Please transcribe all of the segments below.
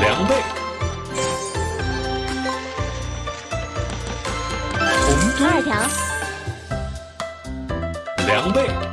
两倍，红，第二条，两倍。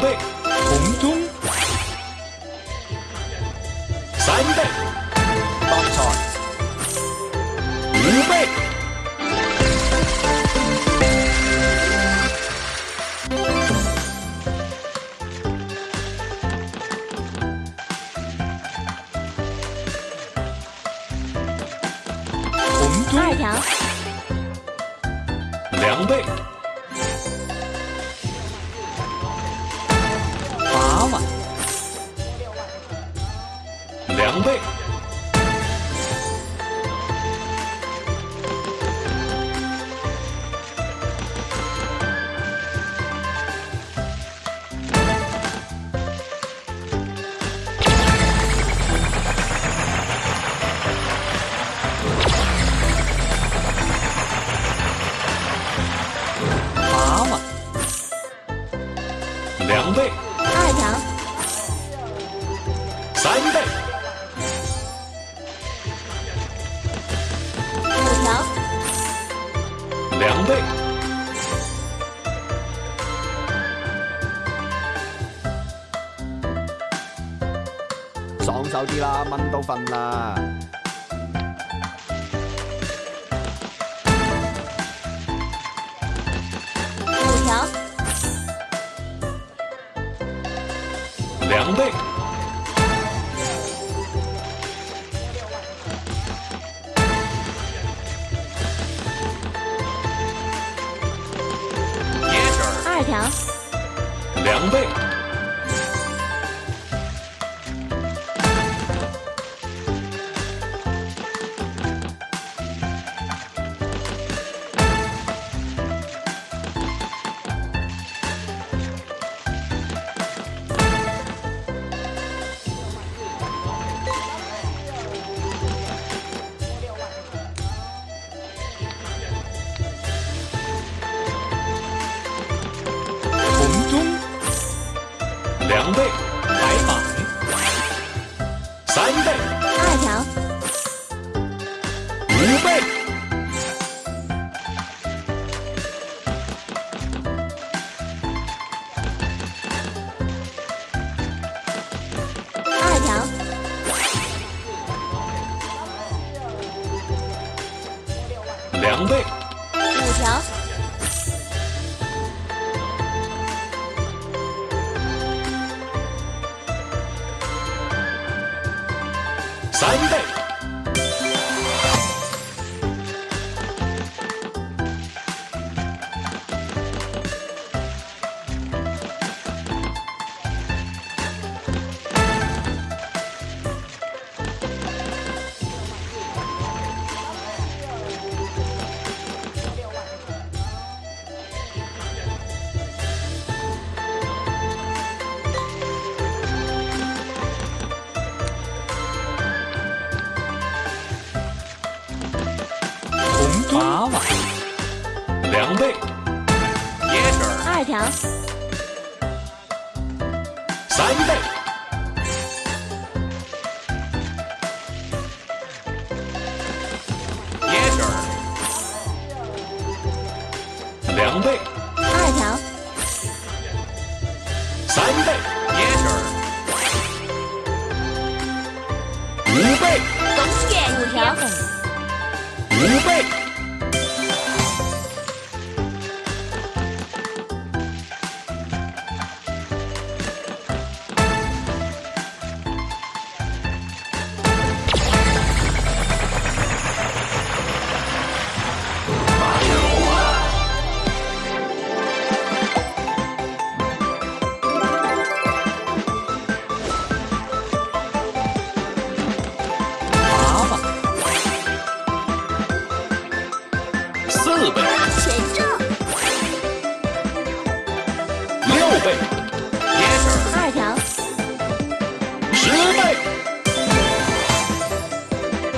倍红中三倍八条五倍红中二条两倍。狂悖备二条。两倍三倍。三倍也两倍二条三倍也五倍条五倍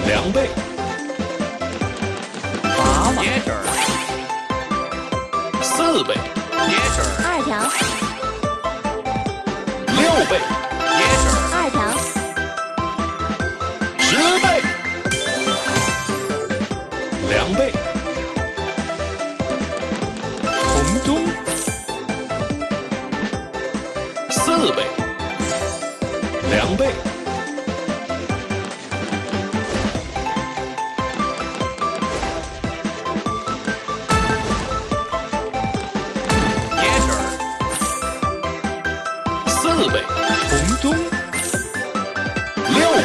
两倍，八吧，椰汁儿，四倍，二条，六倍，二条，十倍，两倍，红中，四倍，两倍，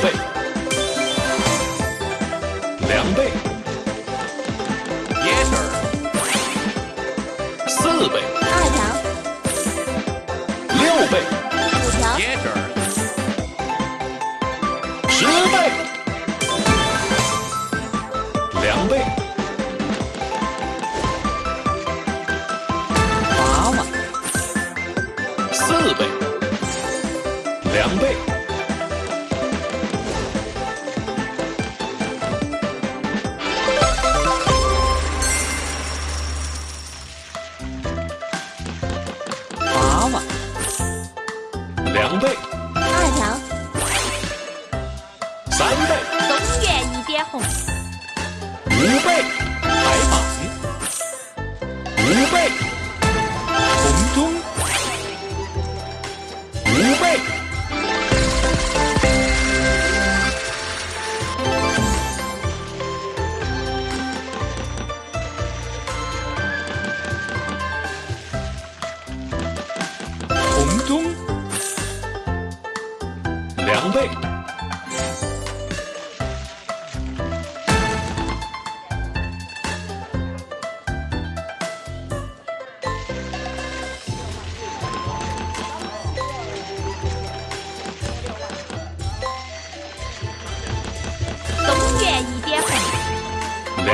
倍，两倍，椰汁儿，四倍，二条，六倍，五条，椰汁儿，十倍，两倍，八万，四倍，两倍，两倍，二条，三倍。东园一点红，五倍，白板，五倍，红中，五倍，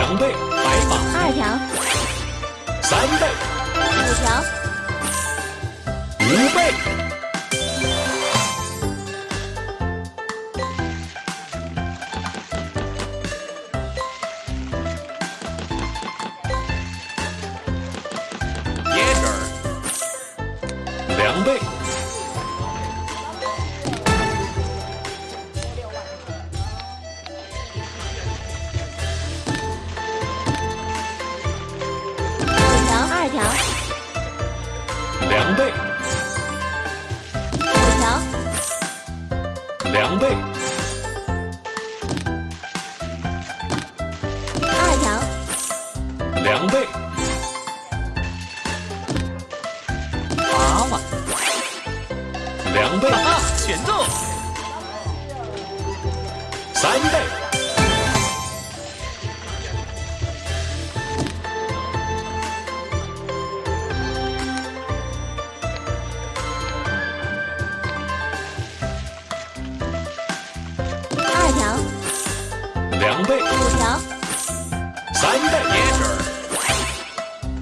两倍，白榜，二条，三倍，五条，五倍，三倍，二条，两倍，五条，三倍，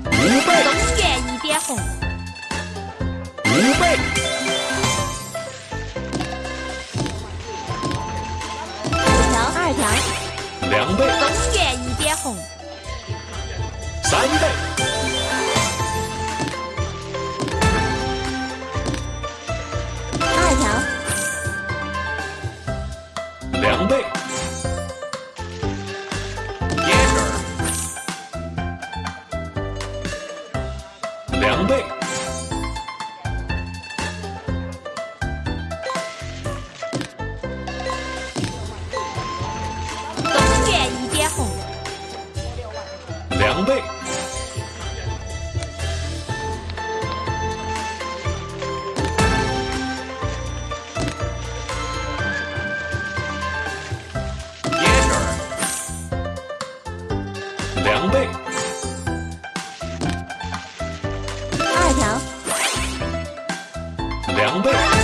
五倍，东园一点红，两倍，两倍，二条，两倍。